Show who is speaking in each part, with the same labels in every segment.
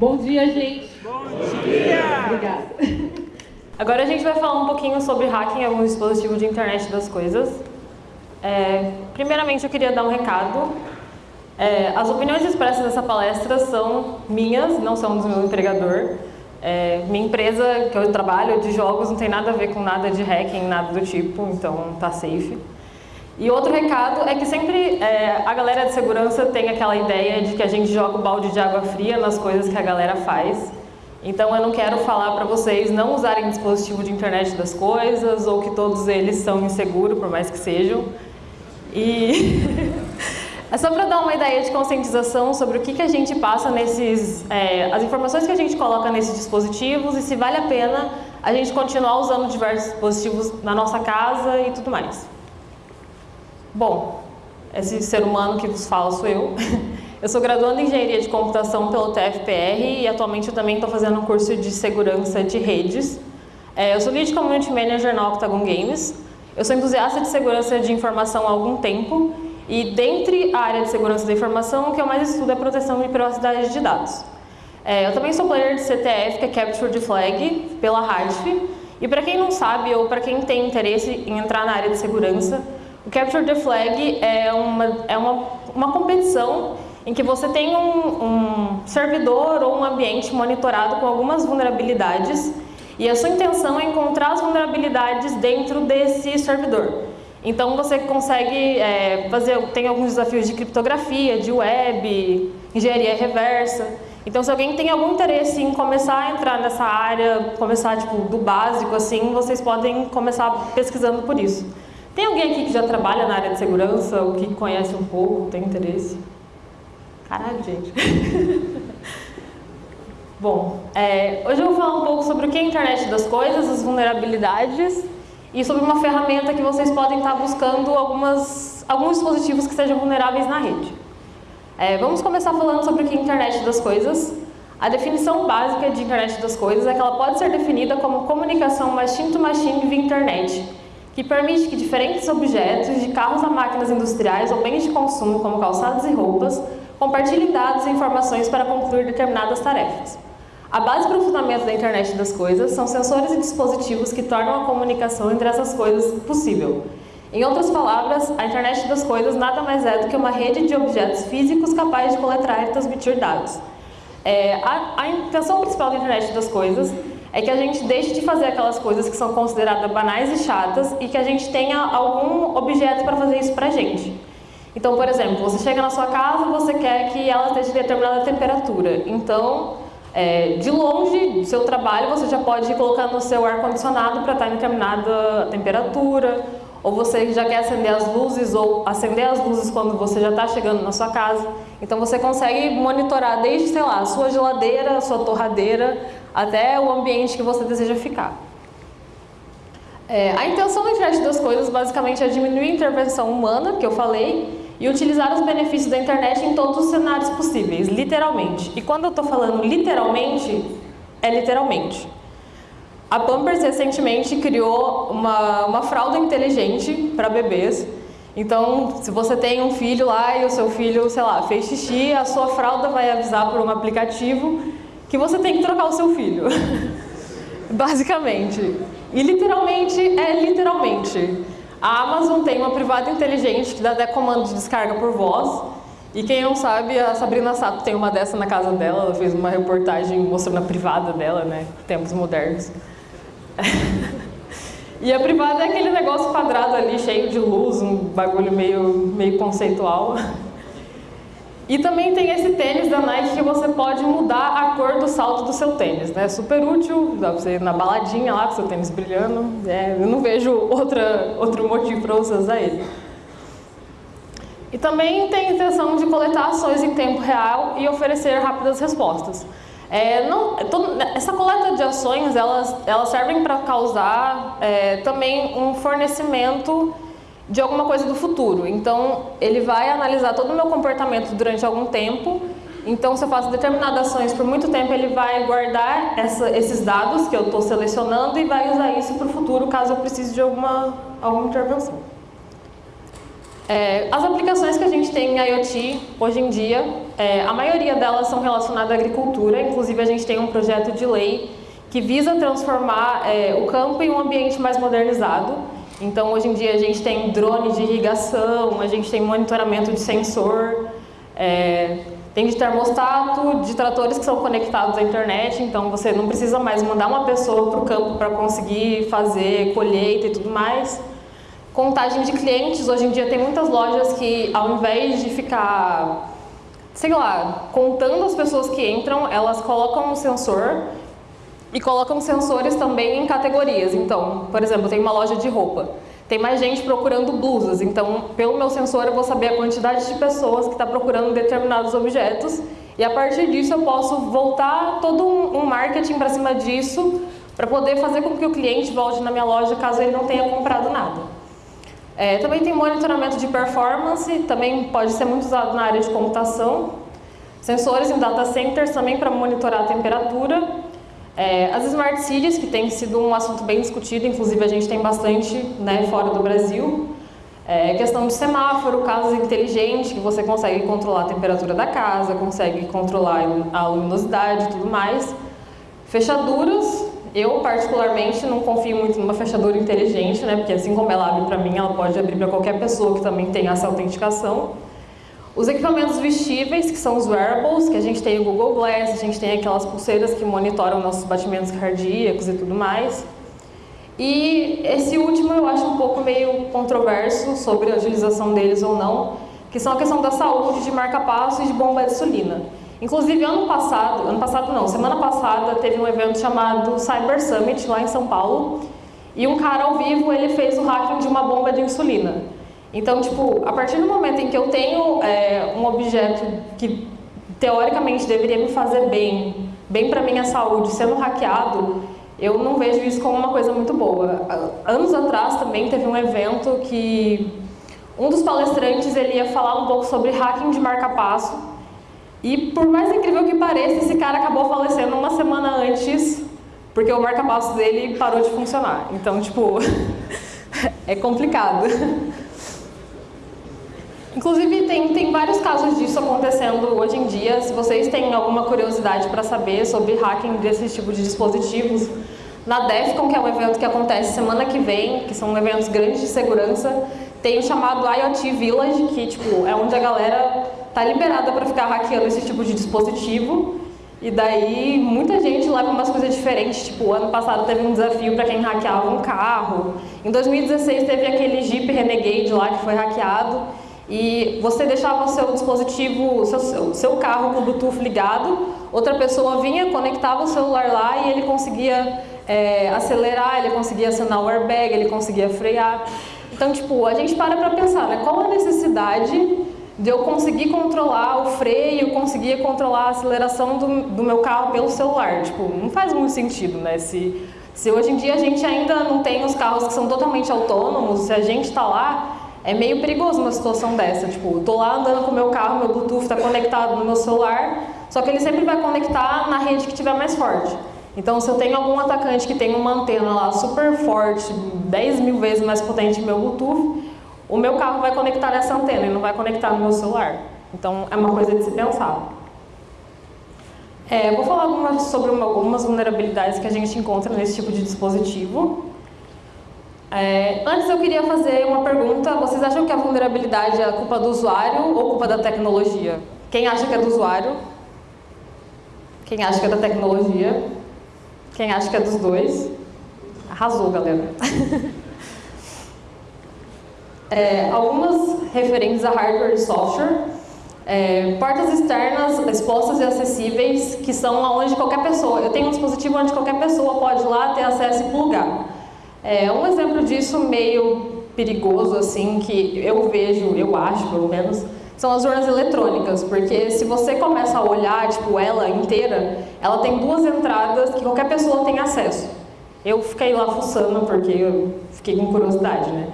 Speaker 1: Bom dia, gente.
Speaker 2: Bom dia.
Speaker 1: Obrigada.
Speaker 3: Agora a gente vai falar um pouquinho sobre hacking algum dispositivo de internet das coisas. É, primeiramente, eu queria dar um recado. É, as opiniões expressas nessa palestra são minhas, não são do meu empregador. É, minha empresa que eu trabalho de jogos não tem nada a ver com nada de hacking, nada do tipo, então tá safe. E outro recado é que sempre é, a galera de segurança tem aquela ideia de que a gente joga o balde de água fria nas coisas que a galera faz. Então eu não quero falar para vocês não usarem dispositivo de internet das coisas ou que todos eles são inseguros, por mais que sejam. E é só para dar uma ideia de conscientização sobre o que, que a gente passa nesses, é, as informações que a gente coloca nesses dispositivos e se vale a pena a gente continuar usando diversos dispositivos na nossa casa e tudo mais. Bom, esse ser humano que vos fala sou eu. Eu sou graduando em Engenharia de Computação pelo TFPR e atualmente eu também estou fazendo um curso de Segurança de Redes. É, eu sou Lead Community Manager na Octagon Games. Eu sou entusiasta de segurança de informação há algum tempo e dentre a área de segurança da informação, o que eu mais estudo é a proteção de privacidade de dados. É, eu também sou player de CTF, que é Capture the Flag, pela RADF. E para quem não sabe ou para quem tem interesse em entrar na área de segurança, o Capture the Flag é uma, é uma, uma competição em que você tem um, um servidor ou um ambiente monitorado com algumas vulnerabilidades e a sua intenção é encontrar as vulnerabilidades dentro desse servidor. Então você consegue é, fazer, tem alguns desafios de criptografia, de web, engenharia reversa. Então se alguém tem algum interesse em começar a entrar nessa área, começar tipo, do básico assim, vocês podem começar pesquisando por isso. Tem alguém aqui que já trabalha na área de segurança, ou que conhece um pouco, tem interesse? Caralho, gente. Bom, é, hoje eu vou falar um pouco sobre o que é a internet das coisas, as vulnerabilidades e sobre uma ferramenta que vocês podem estar buscando algumas, alguns dispositivos que sejam vulneráveis na rede. É, vamos começar falando sobre o que é a internet das coisas. A definição básica de internet das coisas é que ela pode ser definida como comunicação machine-to-machine -machine via internet, que permite que diferentes objetos, de carros a máquinas industriais ou bens de consumo, como calçados e roupas, compartilhem dados e informações para concluir determinadas tarefas. A base para o fundamento da internet das coisas são sensores e dispositivos que tornam a comunicação entre essas coisas possível. Em outras palavras, a internet das coisas nada mais é do que uma rede de objetos físicos capaz de coletar e transmitir dados. É, a, a intenção principal da internet das coisas é que a gente deixe de fazer aquelas coisas que são consideradas banais e chatas e que a gente tenha algum objeto para fazer isso para a gente. Então, por exemplo, você chega na sua casa e você quer que ela esteja em determinada temperatura. Então, é, de longe do seu trabalho, você já pode colocar no seu ar-condicionado para estar em determinada temperatura, ou você já quer acender as luzes, ou acender as luzes quando você já está chegando na sua casa. Então você consegue monitorar desde, sei lá, a sua geladeira, a sua torradeira, até o ambiente que você deseja ficar. É, a intenção da internet das coisas basicamente é diminuir a intervenção humana, que eu falei, e utilizar os benefícios da internet em todos os cenários possíveis, literalmente. E quando eu estou falando literalmente, é literalmente. A Pampers recentemente criou uma, uma fralda inteligente para bebês. Então, se você tem um filho lá e o seu filho, sei lá, fez xixi, a sua fralda vai avisar por um aplicativo que você tem que trocar o seu filho. Basicamente. E literalmente é literalmente. A Amazon tem uma privada inteligente que dá até comando de descarga por voz. E quem não sabe, a Sabrina Sato tem uma dessa na casa dela. Ela fez uma reportagem mostrando a privada dela, né? Tempos modernos. e a privada é aquele negócio quadrado ali, cheio de luz, um bagulho meio, meio conceitual. E também tem esse tênis da Nike que você pode mudar a cor do salto do seu tênis, né? Super útil, dá pra você ir na baladinha lá com seu tênis brilhando. É, eu não vejo outra, outro motivo para você usar ele. E também tem a intenção de coletar ações em tempo real e oferecer rápidas respostas. É, não, essa coleta de ações, elas, elas servem para causar é, também um fornecimento de alguma coisa do futuro. Então, ele vai analisar todo o meu comportamento durante algum tempo. Então, se eu faço determinadas ações por muito tempo, ele vai guardar essa, esses dados que eu estou selecionando e vai usar isso para o futuro, caso eu precise de alguma, alguma intervenção. É, as aplicações que a gente tem em IoT hoje em dia, é, a maioria delas são relacionadas à agricultura, inclusive a gente tem um projeto de lei que visa transformar é, o campo em um ambiente mais modernizado. Então hoje em dia a gente tem drone de irrigação, a gente tem monitoramento de sensor, é, tem de termostato, de tratores que são conectados à internet, então você não precisa mais mandar uma pessoa para o campo para conseguir fazer colheita e tudo mais. Contagem de clientes, hoje em dia tem muitas lojas que ao invés de ficar, sei lá, contando as pessoas que entram, elas colocam um sensor e colocam sensores também em categorias. Então, por exemplo, tem uma loja de roupa. Tem mais gente procurando blusas, então pelo meu sensor eu vou saber a quantidade de pessoas que está procurando determinados objetos e a partir disso eu posso voltar todo um marketing para cima disso para poder fazer com que o cliente volte na minha loja caso ele não tenha comprado nada. É, também tem monitoramento de performance, também pode ser muito usado na área de computação. Sensores em data centers também para monitorar a temperatura. É, as Smart Cities, que tem sido um assunto bem discutido, inclusive a gente tem bastante né, fora do Brasil. É, questão de semáforo, casas inteligentes, que você consegue controlar a temperatura da casa, consegue controlar a luminosidade e tudo mais. Fechaduras, eu, particularmente, não confio muito numa fechadura inteligente, né? Porque assim como ela abre para mim, ela pode abrir para qualquer pessoa que também tenha essa autenticação. Os equipamentos vestíveis, que são os wearables, que a gente tem o Google Glass, a gente tem aquelas pulseiras que monitoram nossos batimentos cardíacos e tudo mais. E esse último eu acho um pouco meio controverso sobre a utilização deles ou não, que são a questão da saúde, de marca-passo e de bomba de insulina. Inclusive, ano passado, ano passado não, semana passada teve um evento chamado Cyber Summit lá em São Paulo e um cara ao vivo, ele fez o hacking de uma bomba de insulina. Então, tipo, a partir do momento em que eu tenho é, um objeto que teoricamente deveria me fazer bem, bem para minha saúde, sendo hackeado, eu não vejo isso como uma coisa muito boa. Anos atrás também teve um evento que um dos palestrantes ele ia falar um pouco sobre hacking de marca-passo e por mais incrível que pareça, esse cara acabou falecendo uma semana antes, porque o marca-passo dele parou de funcionar. Então, tipo, é complicado. Inclusive, tem, tem vários casos disso acontecendo hoje em dia. Se vocês têm alguma curiosidade para saber sobre hacking desse tipo de dispositivos, na DEFCON, que é um evento que acontece semana que vem, que são eventos grandes de segurança, tem o chamado IoT Village, que tipo, é onde a galera tá liberada para ficar hackeando esse tipo de dispositivo. E daí muita gente leva umas coisas diferentes, tipo, ano passado teve um desafio para quem hackeava um carro. Em 2016 teve aquele Jeep Renegade lá que foi hackeado e você deixava o seu dispositivo, seu, seu, seu carro com o Bluetooth ligado, outra pessoa vinha, conectava o celular lá e ele conseguia é, acelerar, ele conseguia acionar o airbag, ele conseguia frear. Então, tipo, a gente para para pensar, né? Qual a necessidade de eu conseguir controlar o freio, conseguir controlar a aceleração do, do meu carro pelo celular. Tipo, não faz muito sentido, né? Se, se hoje em dia a gente ainda não tem os carros que são totalmente autônomos, se a gente está lá, é meio perigoso uma situação dessa. Tipo, tô lá andando com o meu carro, meu Bluetooth está conectado no meu celular, só que ele sempre vai conectar na rede que tiver mais forte. Então, se eu tenho algum atacante que tem uma antena lá super forte, 10 mil vezes mais potente que meu Bluetooth, o meu carro vai conectar nessa antena e não vai conectar no meu celular. Então, é uma coisa de se pensar. É, vou falar algumas, sobre uma, algumas vulnerabilidades que a gente encontra nesse tipo de dispositivo. É, antes eu queria fazer uma pergunta. Vocês acham que a vulnerabilidade é culpa do usuário ou culpa da tecnologia? Quem acha que é do usuário? Quem acha que é da tecnologia? Quem acha que é dos dois? Arrasou, galera. é, algumas referentes a hardware e software, é, portas externas expostas e acessíveis, que são onde qualquer pessoa, eu tenho um dispositivo onde qualquer pessoa pode ir lá ter acesso e plugar. É, um exemplo disso meio perigoso, assim, que eu vejo, eu acho pelo menos, são as urnas eletrônicas, porque se você começa a olhar, tipo, ela inteira, ela tem duas entradas que qualquer pessoa tem acesso. Eu fiquei lá fuçando porque eu fiquei com curiosidade, né?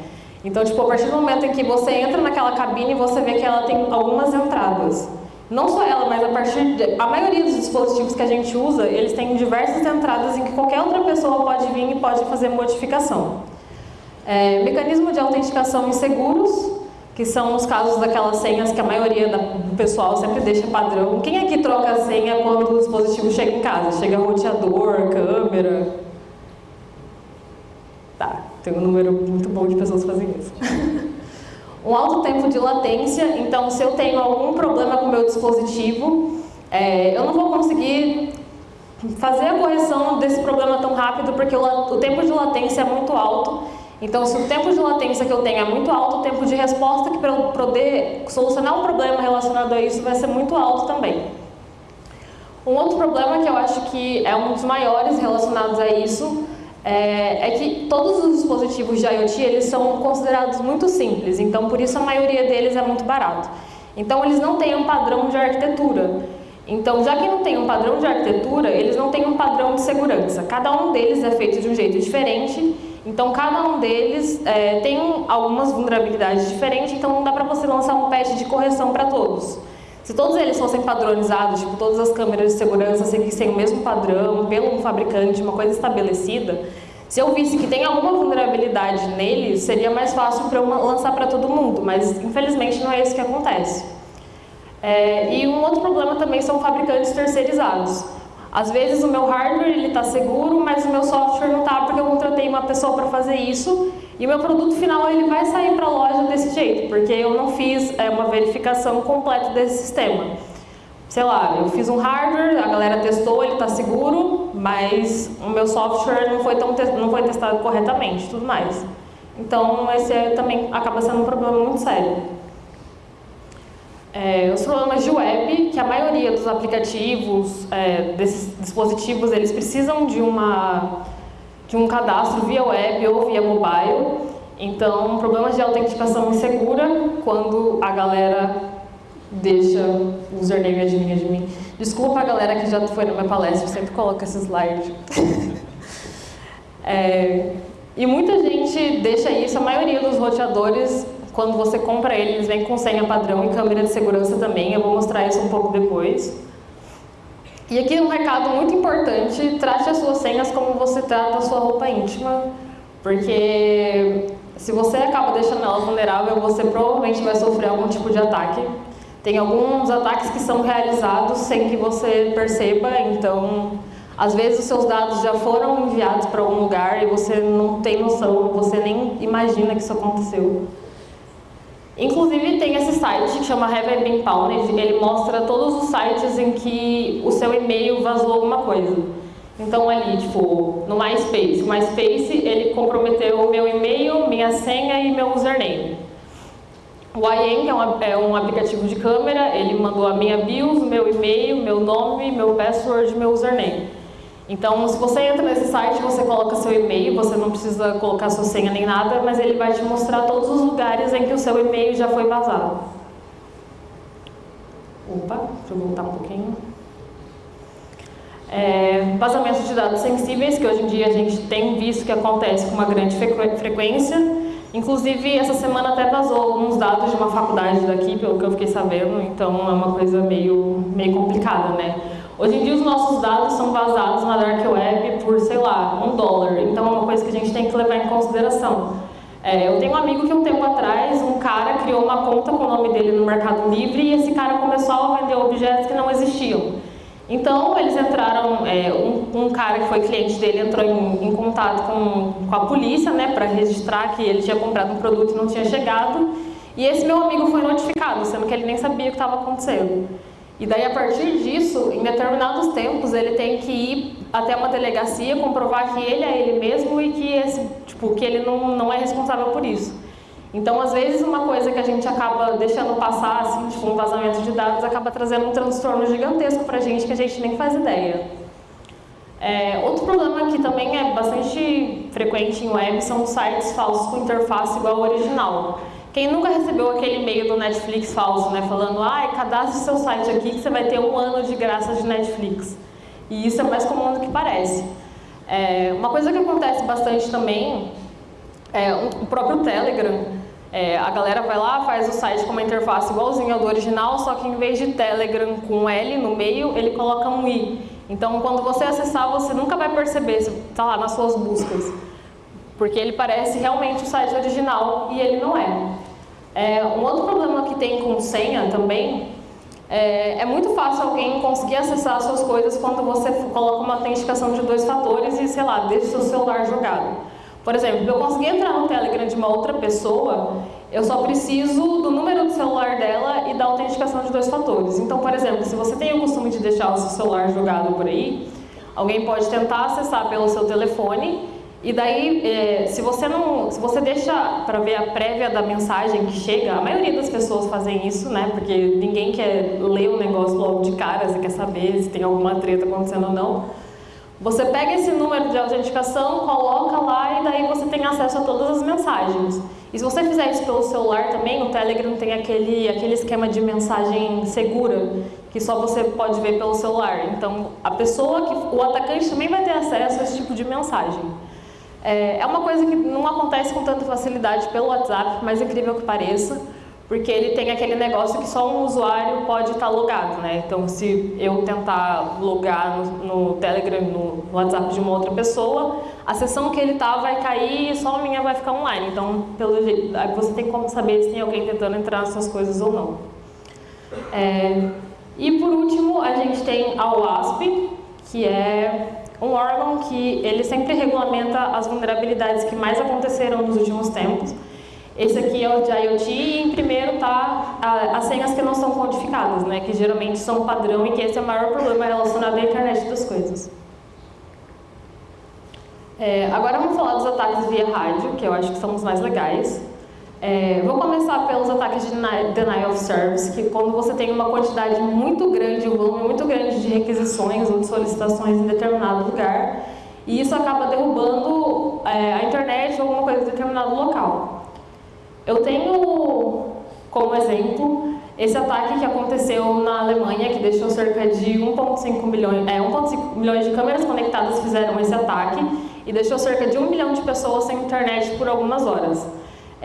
Speaker 3: Então, tipo, a partir do momento em que você entra naquela cabine, você vê que ela tem algumas entradas. Não só ela, mas a partir de, a maioria dos dispositivos que a gente usa, eles têm diversas entradas em que qualquer outra pessoa pode vir e pode fazer modificação. É, mecanismo de autenticação inseguros, que são os casos daquelas senhas que a maioria do pessoal sempre deixa padrão. Quem é que troca a senha quando o dispositivo chega em casa? Chega roteador, câmera? Tá, tem um número muito bom de pessoas fazem isso. um alto tempo de latência, então se eu tenho algum problema com o meu dispositivo, é, eu não vou conseguir fazer a correção desse problema tão rápido porque o, o tempo de latência é muito alto então, se o tempo de latência que eu tenho é muito alto, o tempo de resposta que para eu poder solucionar um problema relacionado a isso vai ser muito alto também. Um outro problema que eu acho que é um dos maiores relacionados a isso é, é, que todos os dispositivos de IoT eles são considerados muito simples, então por isso a maioria deles é muito barato. Então eles não têm um padrão de arquitetura. Então, já que não tem um padrão de arquitetura, eles não têm um padrão de segurança. Cada um deles é feito de um jeito diferente então, cada um deles é, tem algumas vulnerabilidades diferentes, então não dá para você lançar um patch de correção para todos. Se todos eles fossem padronizados, tipo, todas as câmeras de segurança seguissem o mesmo padrão, pelo fabricante, uma coisa estabelecida, se eu visse que tem alguma vulnerabilidade neles, seria mais fácil para eu lançar para todo mundo, mas infelizmente não é isso que acontece. É, e um outro problema também são fabricantes terceirizados. Às vezes o meu hardware está seguro, mas o meu software não está porque eu contratei uma pessoa para fazer isso e o meu produto final ele vai sair para a loja desse jeito, porque eu não fiz é, uma verificação completa desse sistema. Sei lá, eu fiz um hardware, a galera testou, ele está seguro, mas o meu software não foi, tão não foi testado corretamente tudo mais. Então, esse é, também acaba sendo um problema muito sério. É, os problemas de web, que a maioria dos aplicativos, é, desses dispositivos, eles precisam de, uma, de um cadastro via web ou via mobile. Então, problemas de autenticação insegura, quando a galera deixa o username de mim. Desculpa a galera que já foi na minha palestra, eu sempre coloco esse slide. é, e muita gente deixa isso, a maioria dos roteadores quando você compra ele, eles vêm com senha padrão e câmera de segurança também. Eu vou mostrar isso um pouco depois. E aqui um recado muito importante, trate as suas senhas como você trata a sua roupa íntima, porque se você acaba deixando ela vulnerável, você provavelmente vai sofrer algum tipo de ataque. Tem alguns ataques que são realizados sem que você perceba, então às vezes os seus dados já foram enviados para algum lugar e você não tem noção, você nem imagina que isso aconteceu. Inclusive tem esse site que chama Have I ele mostra todos os sites em que o seu e-mail vazou alguma coisa. Então ali, tipo, no MySpace, o MySpace ele comprometeu o meu e-mail, minha senha e meu username. O IAM, que é um, é um aplicativo de câmera, ele mandou a minha BIOS, meu e-mail, meu nome, meu password, meu username. Então, se você entra nesse site, você coloca seu e-mail, você não precisa colocar sua senha nem nada, mas ele vai te mostrar todos os lugares em que o seu e-mail já foi vazado. Opa, deixa eu voltar um pouquinho. É, vazamento de dados sensíveis, que hoje em dia a gente tem visto que acontece com uma grande frequência. Inclusive, essa semana até vazou alguns dados de uma faculdade daqui, pelo que eu fiquei sabendo, então é uma coisa meio, meio complicada, né? Hoje em dia os nossos dados são vazados na Dark Web por, sei lá, um dólar. Então é uma coisa que a gente tem que levar em consideração. É, eu tenho um amigo que um tempo atrás, um cara criou uma conta com o nome dele no Mercado Livre e esse cara começou a vender objetos que não existiam. Então eles entraram, é, um, um, cara que foi cliente dele entrou em, em contato com, com a polícia, né, para registrar que ele tinha comprado um produto e não tinha chegado. E esse meu amigo foi notificado, sendo que ele nem sabia o que estava acontecendo. E daí, a partir disso, em determinados tempos, ele tem que ir até uma delegacia, comprovar que ele é ele mesmo e que, esse, tipo, que ele não, não é responsável por isso. Então, às vezes, uma coisa que a gente acaba deixando passar, assim, tipo um vazamento de dados, acaba trazendo um transtorno gigantesco para a gente que a gente nem faz ideia. É, outro problema que também é bastante frequente em web são sites falsos com interface igual ao original. Quem nunca recebeu aquele e-mail do Netflix falso, né, falando, ah, cadastre seu site aqui que você vai ter um ano de graça de Netflix. E isso é mais comum do que parece. É, uma coisa que acontece bastante também é o próprio Telegram. É, a galera vai lá, faz o site com uma interface igualzinha ao do original, só que em vez de Telegram com L no meio, ele coloca um I. Então, quando você acessar, você nunca vai perceber, está lá nas suas buscas porque ele parece realmente o site original e ele não é. É, um outro problema que tem com senha também é, é, muito fácil alguém conseguir acessar suas coisas quando você coloca uma autenticação de dois fatores e, sei lá, deixa o seu celular jogado. Por exemplo, eu conseguir entrar no Telegram de uma outra pessoa, eu só preciso do número do celular dela e da autenticação de dois fatores. Então, por exemplo, se você tem o costume de deixar o seu celular jogado por aí, alguém pode tentar acessar pelo seu telefone e daí, é, se você não, se você deixa para ver a prévia da mensagem que chega, a maioria das pessoas fazem isso, né? Porque ninguém quer ler o negócio logo de cara, você quer saber se tem alguma treta acontecendo ou não. Você pega esse número de autenticação, coloca lá e daí você tem acesso a todas as mensagens. E se você fizer isso pelo celular também, o Telegram tem aquele, aquele esquema de mensagem segura, que só você pode ver pelo celular. Então, a pessoa, que, o atacante também vai ter acesso a esse tipo de mensagem. É, é uma coisa que não acontece com tanta facilidade pelo WhatsApp, mais incrível que pareça, porque ele tem aquele negócio que só um usuário pode estar logado, né? Então, se eu tentar logar no, no Telegram, no WhatsApp de uma outra pessoa, a sessão que ele está vai cair e só a minha vai ficar online. Então, pelo jeito, você tem como saber se tem alguém tentando entrar nas suas coisas ou não. É, e por último, a gente tem a WASP, que é um órgão que ele sempre regulamenta as vulnerabilidades que mais aconteceram nos últimos tempos. Esse aqui é o de IoT e em primeiro está as senhas que não são codificadas, né, que geralmente são padrão e que esse é o maior problema relacionado à internet das coisas. É, agora vamos falar dos ataques via rádio, que eu acho que são os mais legais. É, vou começar pelos ataques de denial of service, que quando você tem uma quantidade muito grande, um volume muito grande de requisições ou de solicitações em determinado lugar, e isso acaba derrubando é, a internet ou alguma coisa em determinado local. Eu tenho como exemplo esse ataque que aconteceu na Alemanha, que deixou cerca de 1,5 milhões, é, 1,5 milhões de câmeras conectadas fizeram esse ataque e deixou cerca de um milhão de pessoas sem internet por algumas horas.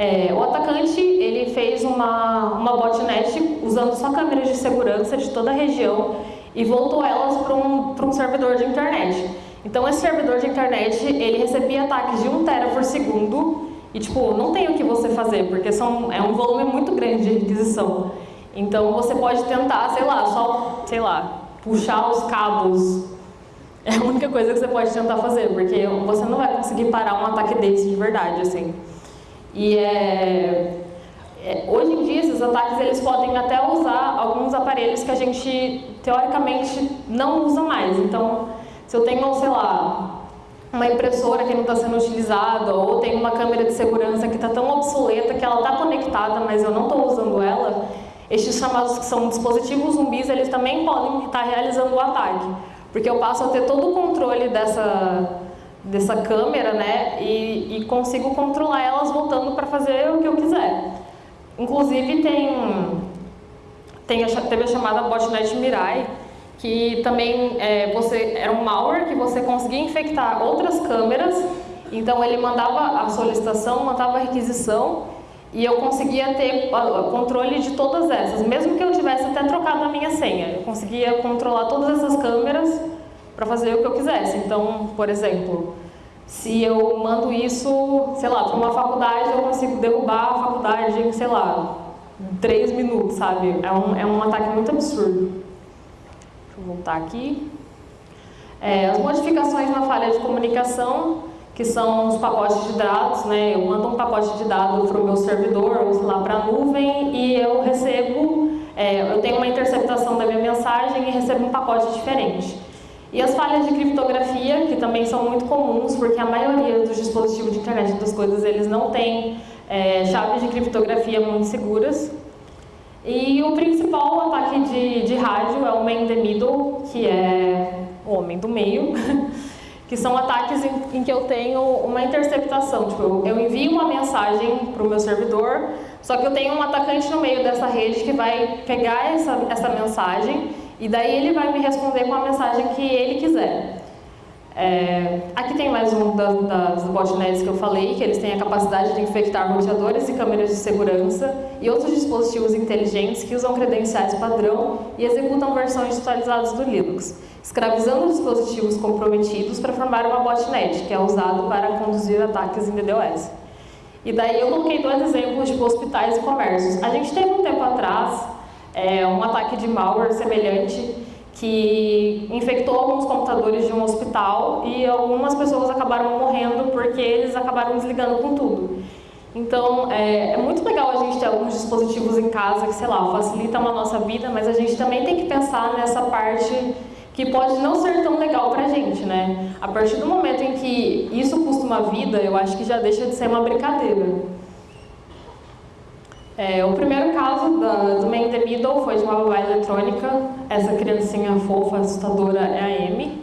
Speaker 3: É, o atacante ele fez uma, uma botnet usando só câmeras de segurança de toda a região e voltou elas para um, um servidor de internet. Então esse servidor de internet ele recebia ataques de 1 tera por segundo e tipo, não tem o que você fazer, porque são, é um volume muito grande de requisição. Então você pode tentar, sei lá, só, sei lá, puxar os cabos. É a única coisa que você pode tentar fazer, porque você não vai conseguir parar um ataque desse de verdade, assim. E é, é, hoje em dia esses ataques eles podem até usar alguns aparelhos que a gente teoricamente não usa mais. Então, se eu tenho, sei lá, uma impressora que não está sendo utilizada ou tem uma câmera de segurança que está tão obsoleta que ela está conectada, mas eu não estou usando ela, estes chamados que são dispositivos zumbis, eles também podem estar realizando o ataque, porque eu passo a ter todo o controle dessa dessa câmera, né, e, e consigo controlar elas voltando para fazer o que eu quiser. Inclusive tem, tem a, teve a chamada botnet Mirai, que também é, você, era um malware que você conseguia infectar outras câmeras, então ele mandava a solicitação, mandava a requisição, e eu conseguia ter controle de todas essas, mesmo que eu tivesse até trocado a minha senha. Eu conseguia controlar todas essas câmeras para fazer o que eu quisesse. Então, por exemplo, se eu mando isso, sei lá, para uma faculdade, eu consigo derrubar a faculdade em, sei lá, três minutos, sabe? É um, é um ataque muito absurdo. Deixa eu voltar aqui. É, as modificações na falha de comunicação, que são os pacotes de dados, né? Eu mando um pacote de dados para o meu servidor, ou sei lá, para a nuvem, e eu recebo, é, eu tenho uma interceptação da minha mensagem e recebo um pacote diferente. E as falhas de criptografia, que também são muito comuns, porque a maioria dos dispositivos de internet das coisas, eles não têm é, chaves de criptografia muito seguras. E o principal ataque de, de rádio é o man in the middle, que é o homem do meio, que são ataques em, em, que eu tenho uma interceptação. Tipo, eu, eu envio uma mensagem para o meu servidor, só que eu tenho um atacante no meio dessa rede que vai pegar essa, essa mensagem e daí ele vai me responder com a mensagem que ele quiser. É, aqui tem mais um das, das botnets que eu falei, que eles têm a capacidade de infectar roteadores e câmeras de segurança e outros dispositivos inteligentes que usam credenciais padrão e executam versões atualizadas do Linux, escravizando dispositivos comprometidos para formar uma botnet, que é usado para conduzir ataques em DDoS. E daí eu coloquei dois exemplos, tipo hospitais e comércios. A gente teve um tempo atrás é, um ataque de malware semelhante que infectou alguns computadores de um hospital e algumas pessoas acabaram morrendo porque eles acabaram desligando com tudo. Então, é, é, muito legal a gente ter alguns dispositivos em casa que, sei lá, facilitam a nossa vida, mas a gente também tem que pensar nessa parte que pode não ser tão legal pra gente, né? A partir do momento em que isso custa uma vida, eu acho que já deixa de ser uma brincadeira. É, o primeiro caso da, do Man the Middle foi de uma babá eletrônica, essa criancinha fofa, assustadora é a Amy.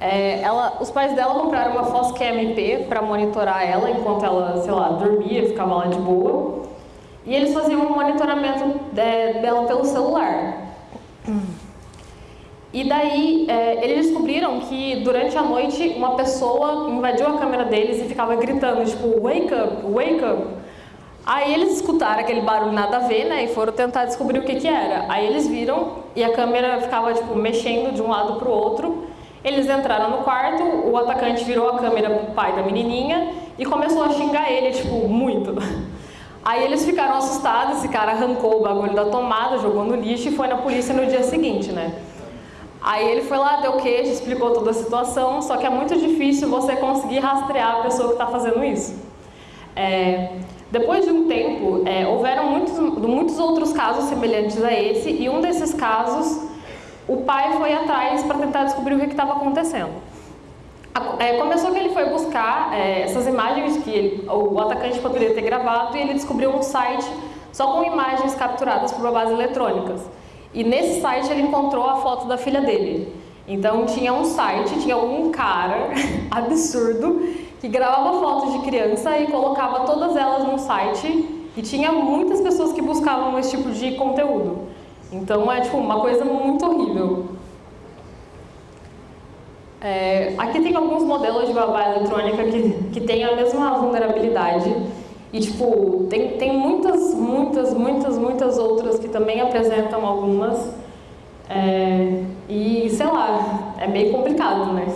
Speaker 3: É, ela, os pais dela compraram uma Foscam MP para monitorar ela enquanto ela, sei lá, dormia, ficava lá de boa. E eles faziam um monitoramento de, dela pelo celular. E daí, é, eles descobriram que durante a noite uma pessoa invadiu a câmera deles e ficava gritando, tipo, wake up, wake up. Aí eles escutaram aquele barulho nada a ver, né, e foram tentar descobrir o que que era. Aí eles viram e a câmera ficava, tipo, mexendo de um lado para o outro. Eles entraram no quarto, o atacante virou a câmera pro pai da menininha e começou a xingar ele, tipo, muito. Aí eles ficaram assustados, esse cara arrancou o bagulho da tomada, jogou no lixo e foi na polícia no dia seguinte, né. Aí ele foi lá, deu queijo, explicou toda a situação, só que é muito difícil você conseguir rastrear a pessoa que está fazendo isso. É, depois de um tempo, é, houveram muitos, muitos outros casos semelhantes a esse, e um desses casos o pai foi atrás para tentar descobrir o que estava acontecendo. É, começou que ele foi buscar é, essas imagens que ele, o atacante poderia ter gravado e ele descobriu um site só com imagens capturadas por babás eletrônicas. E nesse site ele encontrou a foto da filha dele. Então tinha um site, tinha um cara absurdo que gravava fotos de criança e colocava todas elas no site e tinha muitas pessoas que buscavam esse tipo de conteúdo. Então é tipo uma coisa muito horrível. É, aqui tem alguns modelos de babá eletrônica que, que tem a mesma vulnerabilidade e tipo, tem, tem muitas, muitas, muitas, muitas outras que também apresentam algumas é, e sei lá, é meio complicado, né?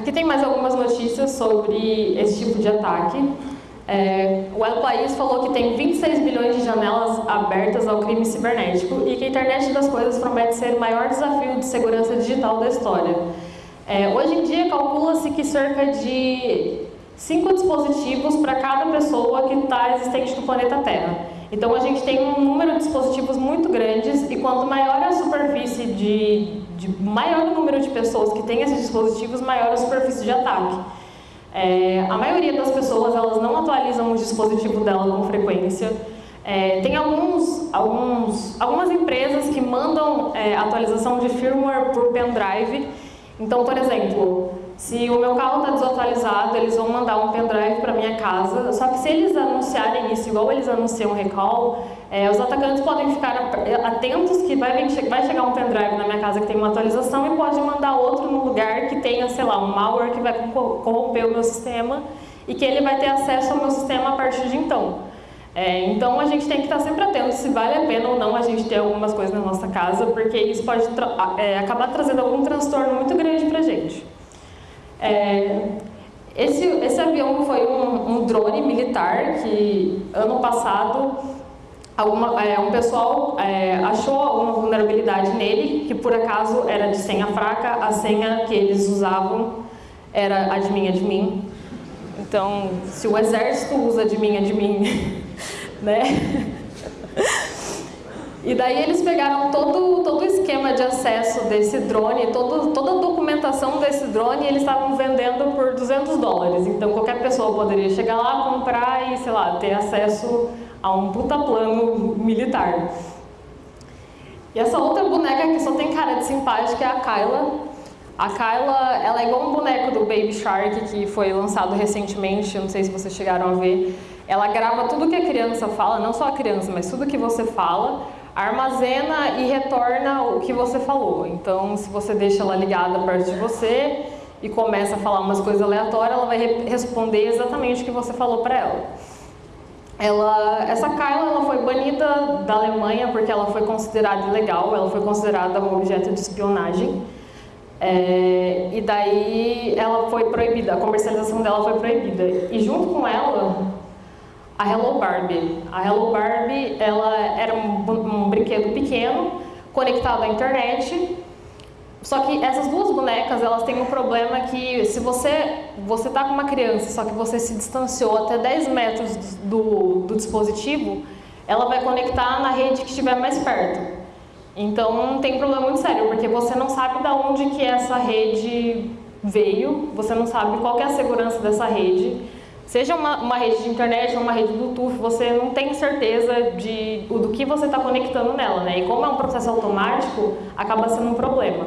Speaker 3: Aqui tem mais algumas notícias sobre esse tipo de ataque. É, o El País falou que tem 26 bilhões de janelas abertas ao crime cibernético e que a internet das coisas promete ser o maior desafio de segurança digital da história. É, hoje em dia, calcula-se que cerca de 5 dispositivos para cada pessoa que está existente no planeta Terra. Então, a gente tem um número de dispositivos muito grandes e quanto maior a superfície de, de maior número de pessoas que têm esses dispositivos, maior a superfície de ataque. É, a maioria das pessoas elas não atualizam o dispositivo dela com frequência. É, tem alguns, alguns, algumas empresas que mandam é, atualização de firmware por pendrive. Então, por exemplo, se o meu carro está desatualizado, eles vão mandar um pendrive para minha casa. Só que se eles anunciarem isso, igual eles anunciam recall, é, os atacantes podem ficar atentos que vai, vai chegar um pendrive na minha casa que tem uma atualização e pode mandar outro no lugar que tenha, sei lá, um malware que vai corromper o meu sistema e que ele vai ter acesso ao meu sistema a partir de então. É, então a gente tem que estar sempre atento se vale a pena ou não a gente ter algumas coisas na nossa casa, porque isso pode tra é, acabar trazendo algum transtorno muito grande para a gente. É, esse, esse avião foi um, um, drone militar que ano passado alguma, é, um pessoal é, achou alguma vulnerabilidade nele, que por acaso era de senha fraca, a senha que eles usavam era admin admin. Então, se o exército usa admin admin, né? E daí eles pegaram todo, todo o esquema de acesso desse drone, todo, toda a documentação desse drone e eles estavam vendendo por 200 dólares. Então qualquer pessoa poderia chegar lá, comprar e, sei lá, ter acesso a um puta plano militar. E essa outra boneca que só tem cara de simpática é a Kyla. A Kyla, ela é igual um boneco do Baby Shark que foi lançado recentemente, não sei se vocês chegaram a ver. Ela grava tudo que a criança fala, não só a criança, mas tudo que você fala armazena e retorna o que você falou. Então, se você deixa ela ligada perto de você e começa a falar umas coisas aleatórias, ela vai responder exatamente o que você falou para ela. Ela, essa Kyla ela foi banida da Alemanha porque ela foi considerada ilegal, ela foi considerada um objeto de espionagem. É, e daí ela foi proibida, a comercialização dela foi proibida. E junto com ela, a Hello Barbie. A Hello Barbie ela era um, um brinquedo pequeno, conectado à internet. Só que essas duas bonecas, elas têm um problema que se você você tá com uma criança, só que você se distanciou até 10 metros do, do dispositivo, ela vai conectar na rede que estiver mais perto. Então tem um problema muito sério, porque você não sabe de onde que essa rede veio, você não sabe qual é a segurança dessa rede. Seja uma, uma rede de internet ou uma rede Bluetooth, você não tem certeza de, do que você está conectando nela, né? E como é um processo automático, acaba sendo um problema.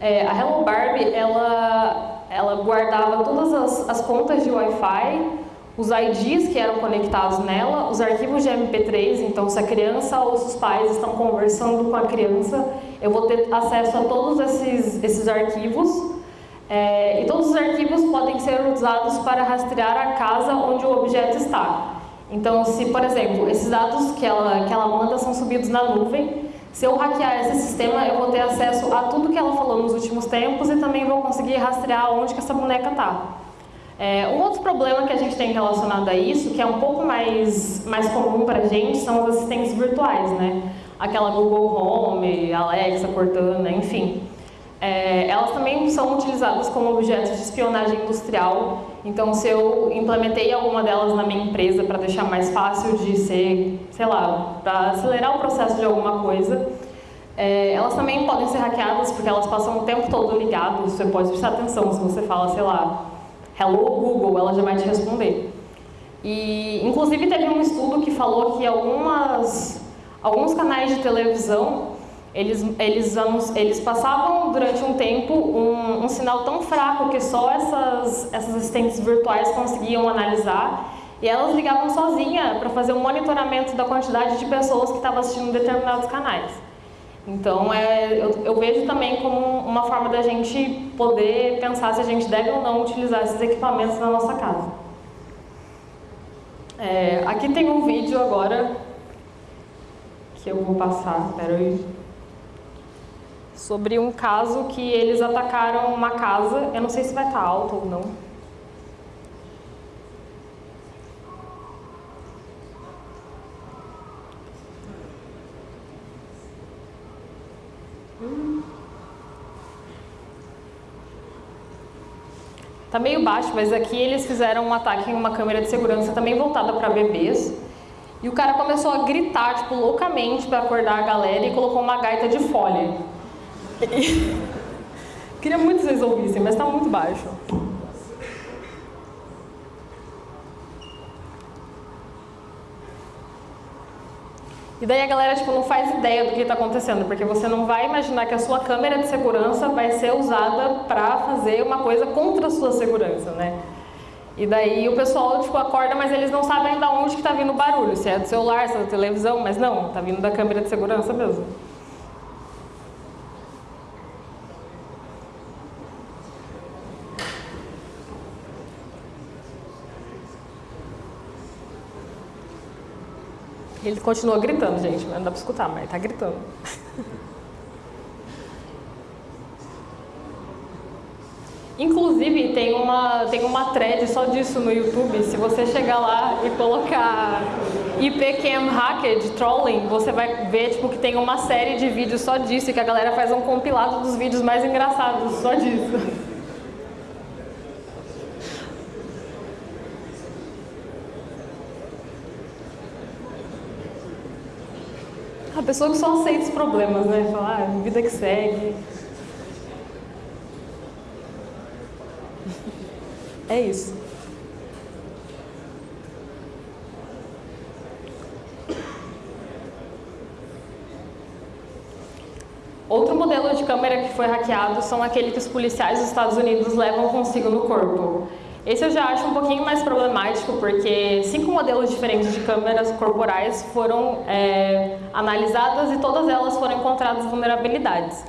Speaker 3: É, a Hello Barbie, ela, ela guardava todas as, as contas de Wi-Fi, os IDs que eram conectados nela, os arquivos de MP3, então se a criança ou os pais estão conversando com a criança, eu vou ter acesso a todos esses, esses arquivos é, e todos os arquivos podem ser usados para rastrear a casa onde o objeto está. Então, se, por exemplo, esses dados que ela, que ela manda são subidos na nuvem, se eu hackear esse sistema, eu vou ter acesso a tudo que ela falou nos últimos tempos e também vou conseguir rastrear onde que essa boneca está. É, um outro problema que a gente tem relacionado a isso, que é um pouco mais, mais comum para a gente, são os assistentes virtuais, né? Aquela Google Home, Alexa, Cortana, enfim. É, elas também são utilizadas como objetos de espionagem industrial, então se eu implementei alguma delas na minha empresa para deixar mais fácil de ser, sei lá, para acelerar o processo de alguma coisa, é, elas também podem ser hackeadas porque elas passam o tempo todo ligadas, você pode prestar atenção se você fala, sei lá, Hello Google, ela já vai te responder. E, inclusive, teve um estudo que falou que algumas, alguns canais de televisão, eles, eles, eles passavam durante um tempo um, um sinal tão fraco que só essas, essas assistentes virtuais conseguiam analisar e elas ligavam sozinha para fazer um monitoramento da quantidade de pessoas que estavam assistindo determinados canais. Então, é, eu, eu, vejo também como uma forma da gente poder pensar se a gente deve ou não utilizar esses equipamentos na nossa casa. É, aqui tem um vídeo agora que eu vou passar, espera aí, sobre um caso que eles atacaram uma casa, eu não sei se vai estar alto ou não, Tá meio baixo, mas aqui eles fizeram um ataque em uma câmera de segurança também voltada para bebês. E o cara começou a gritar, tipo, loucamente para acordar a galera e colocou uma gaita de folha. Queria muito que vocês ouvissem, mas tá muito baixo. E daí a galera tipo, não faz ideia do que está acontecendo, porque você não vai imaginar que a sua câmera de segurança vai ser usada para fazer uma coisa contra a sua segurança, né? E daí o pessoal tipo, acorda, mas eles não sabem ainda onde está vindo o barulho, se é do celular, se é da televisão, mas não, está vindo da câmera de segurança mesmo. Ele continua gritando, gente, não dá pra escutar, mas ele tá gritando. Inclusive, tem uma, tem uma thread só disso no YouTube. Se você chegar lá e colocar IPCam Hacked Trolling, você vai ver tipo, que tem uma série de vídeos só disso e que a galera faz um compilado dos vídeos mais engraçados só disso. A pessoa que só aceita os problemas, né? Fala, ah, vida que segue. É isso. Outro modelo de câmera que foi hackeado são aquele que os policiais dos Estados Unidos levam consigo no corpo. Esse eu já acho um pouquinho mais problemático, porque cinco modelos diferentes de câmeras corporais foram é, analisadas e todas elas foram encontradas vulnerabilidades.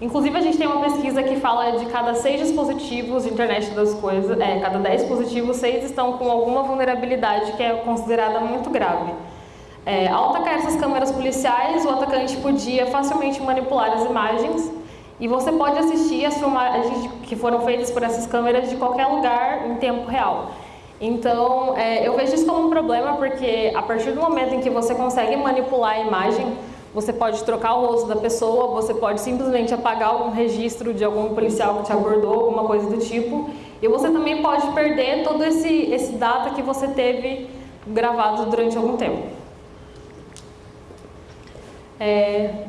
Speaker 3: Inclusive, a gente tem uma pesquisa que fala de cada seis dispositivos de internet das coisas, é, cada dez dispositivos, seis estão com alguma vulnerabilidade que é considerada muito grave. É, ao atacar essas câmeras policiais, o atacante podia facilmente manipular as imagens e você pode assistir as filmagens que foram feitas por essas câmeras de qualquer lugar em tempo real. Então, é, eu vejo isso como um problema porque a partir do momento em que você consegue manipular a imagem, você pode trocar o rosto da pessoa, você pode simplesmente apagar algum registro de algum policial que te abordou, alguma coisa do tipo, e você também pode perder todo esse, esse data que você teve gravado durante algum tempo. É,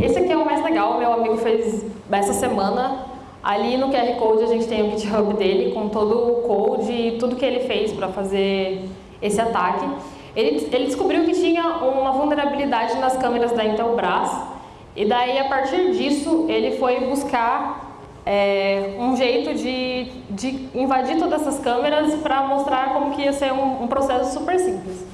Speaker 3: esse aqui é o mais legal, meu amigo fez essa semana. Ali no QR Code a gente tem o GitHub dele com todo o code e tudo que ele fez para fazer esse ataque. Ele, ele descobriu que tinha uma vulnerabilidade nas câmeras da Intelbras e daí a partir disso ele foi buscar é, um jeito de, de invadir todas essas câmeras para mostrar como que ia ser um, um processo super simples.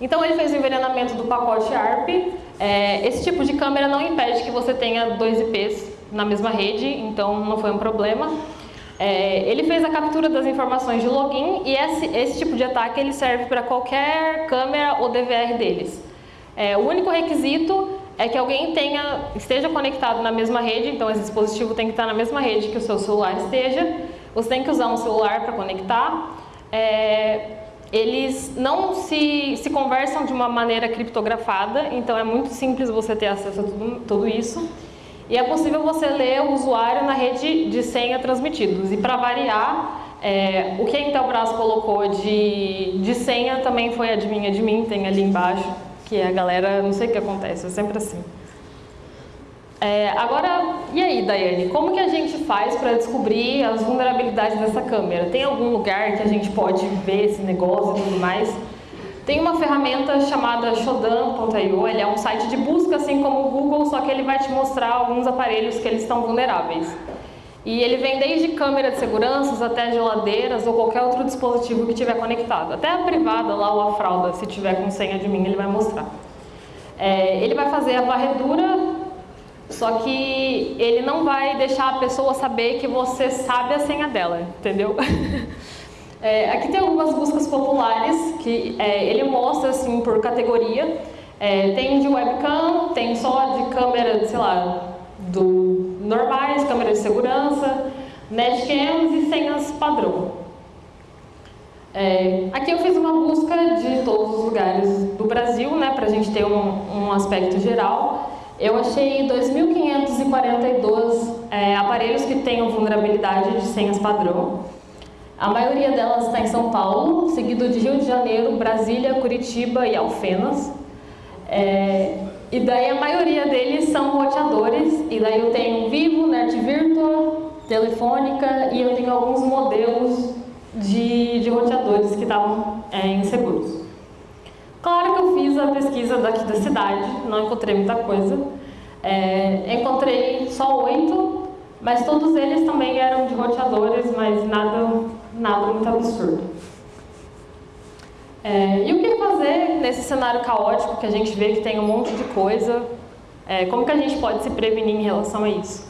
Speaker 3: Então ele fez o envenenamento do pacote ARP. É, esse tipo de câmera não impede que você tenha dois IPs na mesma rede, então não foi um problema. É, ele fez a captura das informações de login e esse, esse tipo de ataque ele serve para qualquer câmera ou DVR deles. É, o único requisito é que alguém tenha, esteja conectado na mesma rede, então esse dispositivo tem que estar na mesma rede que o seu celular esteja. Você tem que usar um celular para conectar. É, eles não se, se conversam de uma maneira criptografada, então é muito simples você ter acesso a tudo, tudo isso. E é possível você ler o usuário na rede de senha transmitidos. E para variar, é, o que a Intelbras colocou de, de senha também foi adivinha de mim, tem ali embaixo, que a galera, não sei o que acontece, é sempre assim. É, agora, e aí, Daiane, como que a gente faz para descobrir as vulnerabilidades dessa câmera? Tem algum lugar que a gente pode ver esse negócio e tudo mais? Tem uma ferramenta chamada Shodan.io, ele é um site de busca assim como o Google, só que ele vai te mostrar alguns aparelhos que eles estão vulneráveis. E ele vem desde câmera de segurança até geladeiras ou qualquer outro dispositivo que tiver conectado. Até a privada lá ou a fralda, se tiver com senha de mim, ele vai mostrar. É, ele vai fazer a varredura, só que ele não vai deixar a pessoa saber que você sabe a senha dela, entendeu? É, aqui tem algumas buscas populares que é, ele mostra assim por categoria. É, tem de webcam, tem só de câmera, sei lá, do normais, câmera de segurança, netcams e senhas padrão. É, aqui eu fiz uma busca de todos os lugares do Brasil, né, para a gente ter um, um, aspecto geral. Eu achei 2.542 é, aparelhos que tenham vulnerabilidade de senhas padrão. A maioria delas está em São Paulo, seguido de Rio de Janeiro, Brasília, Curitiba e Alfenas. É, e daí a maioria deles são roteadores, e daí eu tenho Vivo, Net Telefônica e eu tenho alguns modelos de, de roteadores que estavam é, inseguros. Claro que eu fiz a pesquisa daqui da cidade, não encontrei muita coisa. É, encontrei só oito, mas todos eles também eram de roteadores, mas nada nada muito absurdo. É, e o que fazer nesse cenário caótico que a gente vê que tem um monte de coisa? É, como que a gente pode se prevenir em relação a isso?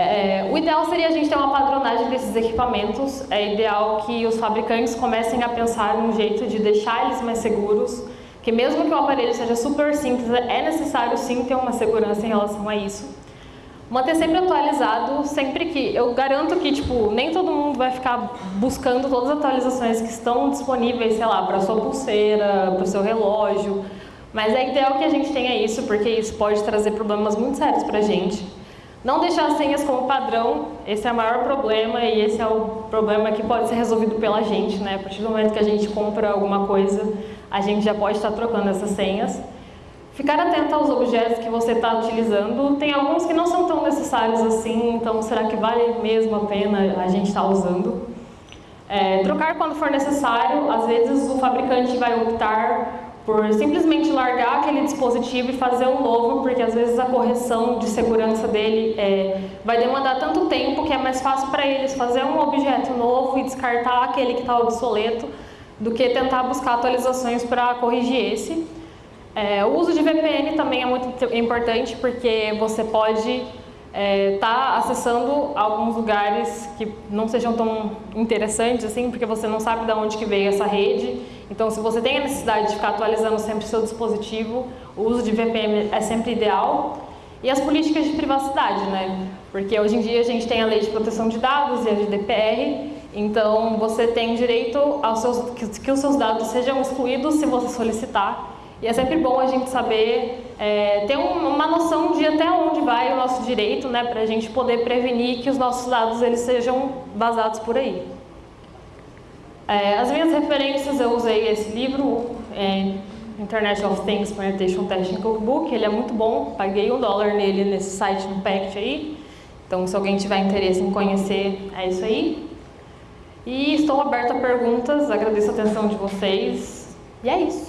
Speaker 3: É, o ideal seria a gente ter uma padronagem desses equipamentos. É ideal que os fabricantes comecem a pensar num jeito de deixar eles mais seguros, que mesmo que o aparelho seja super simples, é necessário sim ter uma segurança em relação a isso manter sempre atualizado, sempre que... Eu garanto que, tipo, nem todo mundo vai ficar buscando todas as atualizações que estão disponíveis, sei lá, para sua pulseira, para o seu relógio, mas é ideal que a gente tenha isso, porque isso pode trazer problemas muito sérios para a gente. Não deixar as senhas como padrão, esse é o maior problema e esse é o problema que pode ser resolvido pela gente, né? A partir do momento que a gente compra alguma coisa, a gente já pode estar trocando essas senhas. Ficar atento aos objetos que você está utilizando. Tem alguns que não são tão necessários assim, então será que vale mesmo a pena a gente estar tá usando? É, trocar quando for necessário. Às vezes o fabricante vai optar por simplesmente largar aquele dispositivo e fazer um novo, porque às vezes a correção de segurança dele é, vai demandar tanto tempo que é mais fácil para eles fazer um objeto novo e descartar aquele que está obsoleto do que tentar buscar atualizações para corrigir esse. É, o uso de VPN também é muito importante porque você pode é, tá acessando alguns lugares que não sejam tão interessantes assim, porque você não sabe de onde que veio essa rede. Então, se você tem a necessidade de ficar atualizando sempre o seu dispositivo, o uso de VPN é sempre ideal. E as políticas de privacidade, né? Porque hoje em dia a gente tem a lei de proteção de dados e a GDPR, então você tem direito aos seus, que, que os seus dados sejam excluídos se você solicitar. E é sempre bom a gente saber, é, ter uma noção de até onde vai o nosso direito, né, para a gente poder prevenir que os nossos dados eles sejam vazados por aí. É, as minhas referências, eu usei esse livro, é, of Things Penetration Testing Cookbook, ele é muito bom, paguei um dólar nele nesse site no Pact aí, então se alguém tiver interesse em conhecer, é isso aí. E estou aberta a perguntas, agradeço a atenção de vocês, e é isso.